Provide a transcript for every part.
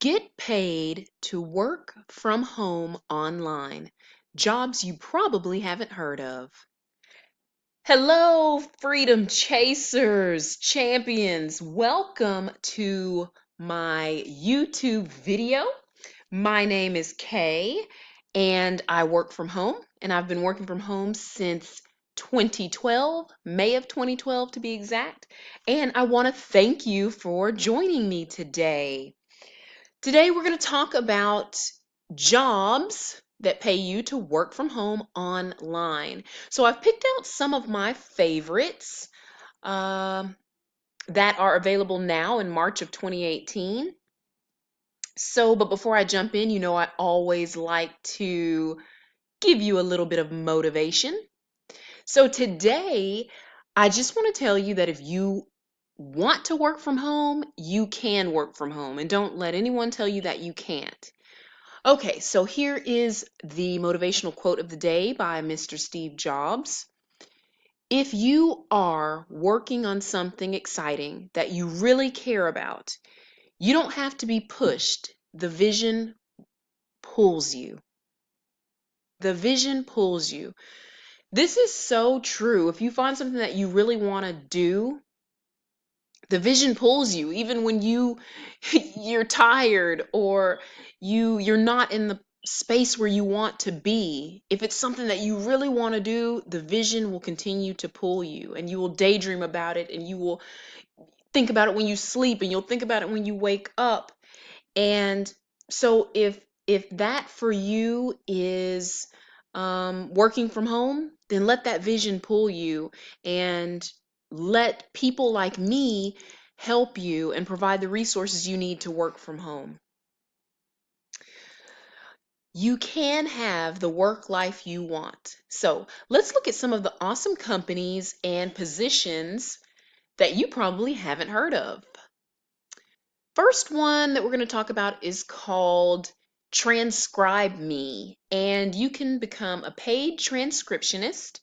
Get paid to work from home online. Jobs you probably haven't heard of. Hello, freedom chasers, champions. Welcome to my YouTube video. My name is Kay and I work from home and I've been working from home since 2012, May of 2012 to be exact. And I want to thank you for joining me today. Today we're going to talk about jobs that pay you to work from home online. So I've picked out some of my favorites um, that are available now in March of 2018. So, but before I jump in, you know, I always like to give you a little bit of motivation. So today, I just want to tell you that if you want to work from home, you can work from home. And don't let anyone tell you that you can't. Okay, so here is the motivational quote of the day by Mr. Steve Jobs. If you are working on something exciting that you really care about, you don't have to be pushed. The vision pulls you. The vision pulls you. This is so true. If you find something that you really want to do, the vision pulls you even when you you're tired or you you're not in the space where you want to be. If it's something that you really want to do the vision will continue to pull you and you will daydream about it and you will think about it when you sleep and you'll think about it when you wake up. And so if if that for you is um, working from home then let that vision pull you and let people like me help you and provide the resources you need to work from home. You can have the work life you want. So let's look at some of the awesome companies and positions that you probably haven't heard of. First one that we're going to talk about is called Transcribe Me, and you can become a paid transcriptionist.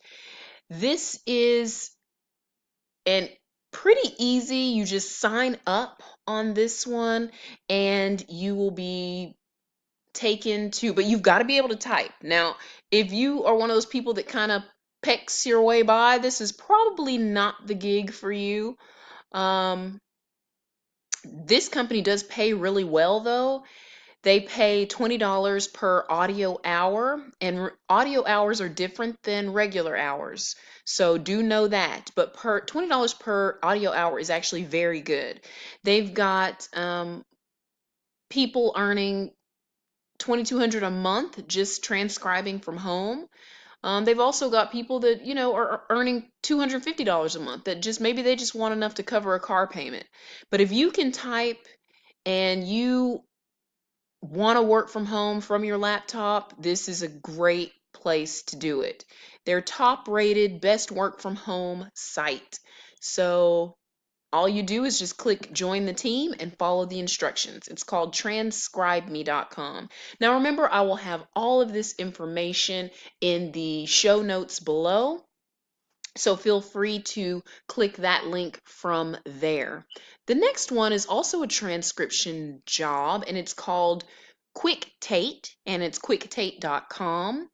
This is an pretty easy. You just sign up on this one and you will be taken to, but you've got to be able to type. Now, if you are one of those people that kind of pecks your way by, this is probably not the gig for you. Um, this company does pay really well though. They pay $20 per audio hour, and audio hours are different than regular hours. So do know that. But per $20 per audio hour is actually very good. They've got um, people earning 2200 a month just transcribing from home. Um, they've also got people that you know are earning $250 a month that just maybe they just want enough to cover a car payment. But if you can type and you want to work from home from your laptop, this is a great place to do it. They're top rated best work from home site. So all you do is just click join the team and follow the instructions. It's called transcribeme.com. Now remember, I will have all of this information in the show notes below. So feel free to click that link from there. The next one is also a transcription job and it's called QuickTate and it's quicktate.com.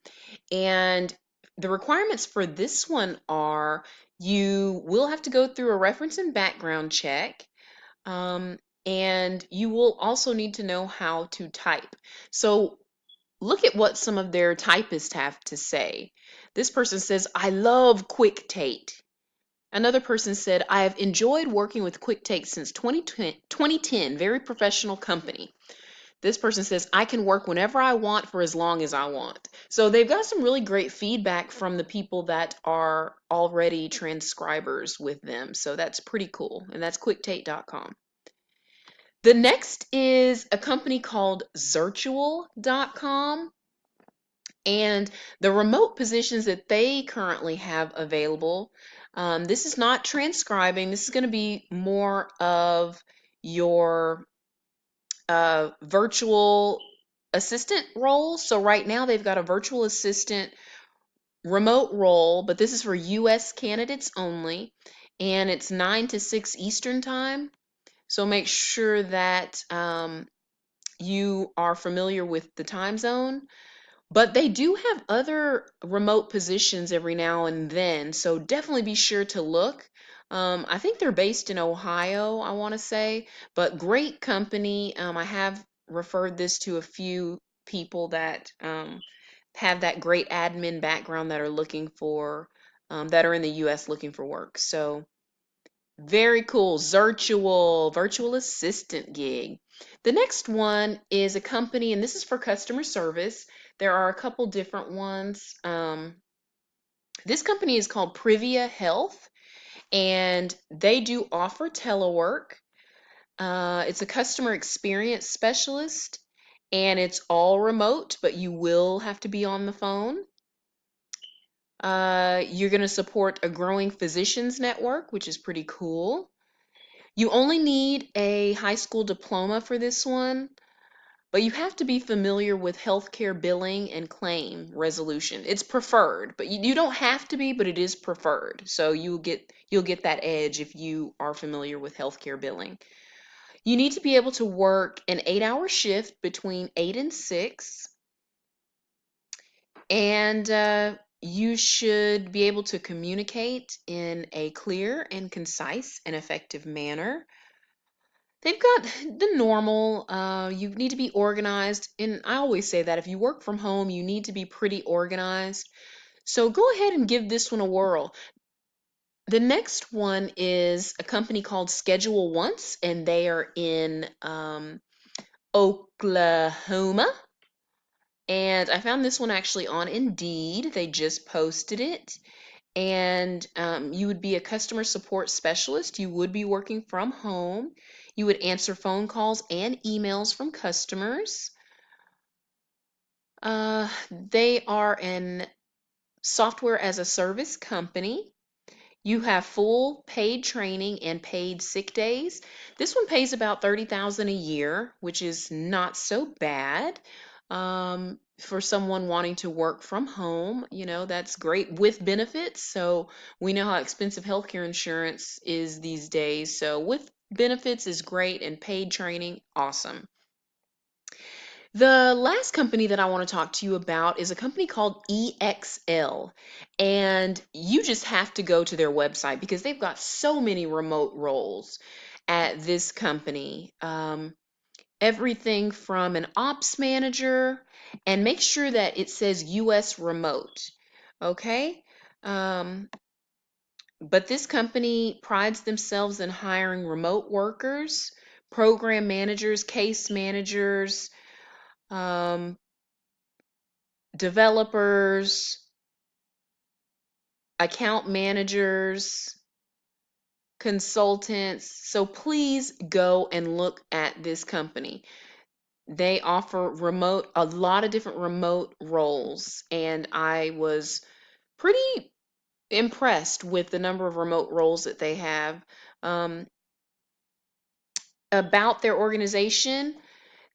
And the requirements for this one are you will have to go through a reference and background check. Um, and you will also need to know how to type. So look at what some of their typists have to say. This person says, I love QuickTate. Another person said, I have enjoyed working with QuickTate since 2010, very professional company. This person says, I can work whenever I want for as long as I want. So they've got some really great feedback from the people that are already transcribers with them. So that's pretty cool. And that's quicktate.com. The next is a company called Zirtual.com. And the remote positions that they currently have available, um, this is not transcribing. This is going to be more of your uh, virtual assistant role. So right now they've got a virtual assistant remote role, but this is for US candidates only, and it's 9 to 6 Eastern time. So make sure that um, you are familiar with the time zone, but they do have other remote positions every now and then, so definitely be sure to look. Um, I think they're based in Ohio, I want to say, but great company. Um, I have referred this to a few people that um, have that great admin background that are looking for, um, that are in the US looking for work. So, very cool. Virtual, virtual assistant gig. The next one is a company, and this is for customer service. There are a couple different ones. Um, this company is called Privia Health, and they do offer telework. Uh, it's a customer experience specialist, and it's all remote, but you will have to be on the phone. Uh, you're going to support a growing physicians network, which is pretty cool. You only need a high school diploma for this one, but you have to be familiar with healthcare billing and claim resolution. It's preferred, but you, you don't have to be, but it is preferred. So you'll get you'll get that edge if you are familiar with healthcare billing. You need to be able to work an 8-hour shift between 8 and 6. And uh, you should be able to communicate in a clear and concise and effective manner. They've got the normal, uh, you need to be organized. And I always say that if you work from home, you need to be pretty organized. So go ahead and give this one a whirl. The next one is a company called Schedule Once, and they are in um, Oklahoma. And I found this one actually on Indeed. They just posted it. And um, you would be a customer support specialist. You would be working from home. You would answer phone calls and emails from customers. Uh, they are an software as a service company. You have full paid training and paid sick days. This one pays about 30,000 a year, which is not so bad. Um, for someone wanting to work from home, you know, that's great with benefits. So we know how expensive healthcare insurance is these days. So with benefits is great and paid training, awesome. The last company that I want to talk to you about is a company called EXL. And you just have to go to their website because they've got so many remote roles at this company. Um, everything from an ops manager and make sure that it says US remote. Okay? Um, but this company prides themselves in hiring remote workers, program managers, case managers, um, developers, account managers, consultants. So please go and look at this company. They offer remote, a lot of different remote roles, and I was pretty impressed with the number of remote roles that they have. Um, about their organization,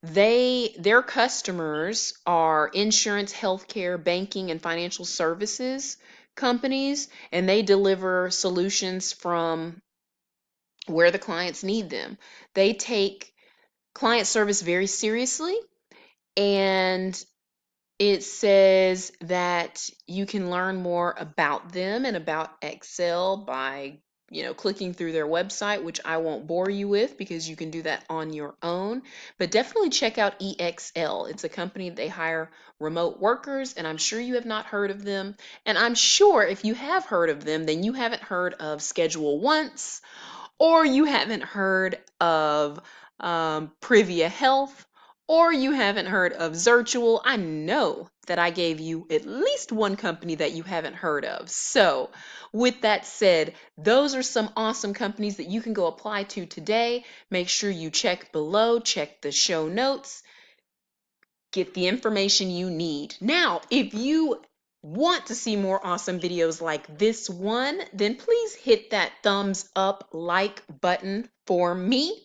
they their customers are insurance, healthcare, banking, and financial services companies, and they deliver solutions from where the clients need them. They take client service very seriously and it says that you can learn more about them and about EXL by you know clicking through their website which I won't bore you with because you can do that on your own. But definitely check out EXL it's a company they hire remote workers and I'm sure you have not heard of them. And I'm sure if you have heard of them then you haven't heard of Schedule Once or you haven't heard of um, Privia Health, or you haven't heard of Zirtual, I know that I gave you at least one company that you haven't heard of. So, with that said, those are some awesome companies that you can go apply to today. Make sure you check below, check the show notes, get the information you need. Now, if you want to see more awesome videos like this one, then please hit that thumbs up like button for me.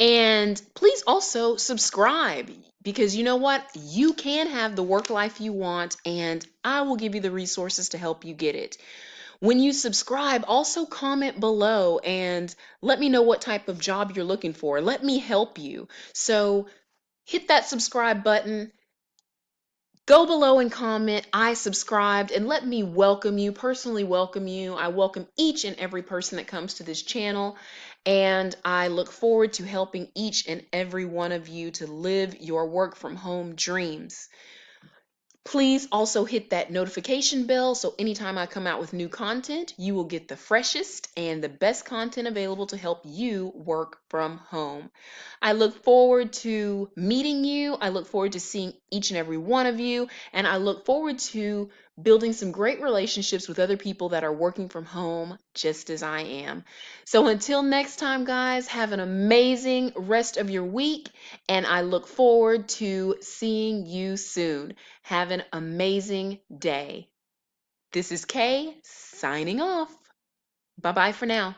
And please also subscribe because you know what? You can have the work life you want, and I will give you the resources to help you get it. When you subscribe, also comment below and let me know what type of job you're looking for. Let me help you. So hit that subscribe button. Go below and comment, I subscribed, and let me welcome you, personally welcome you. I welcome each and every person that comes to this channel, and I look forward to helping each and every one of you to live your work from home dreams. Please also hit that notification bell so anytime I come out with new content, you will get the freshest and the best content available to help you work from home. I look forward to meeting you. I look forward to seeing each and every one of you. And I look forward to building some great relationships with other people that are working from home just as I am. So until next time, guys, have an amazing rest of your week. And I look forward to seeing you soon. Have an amazing day. This is Kay signing off. Bye bye for now.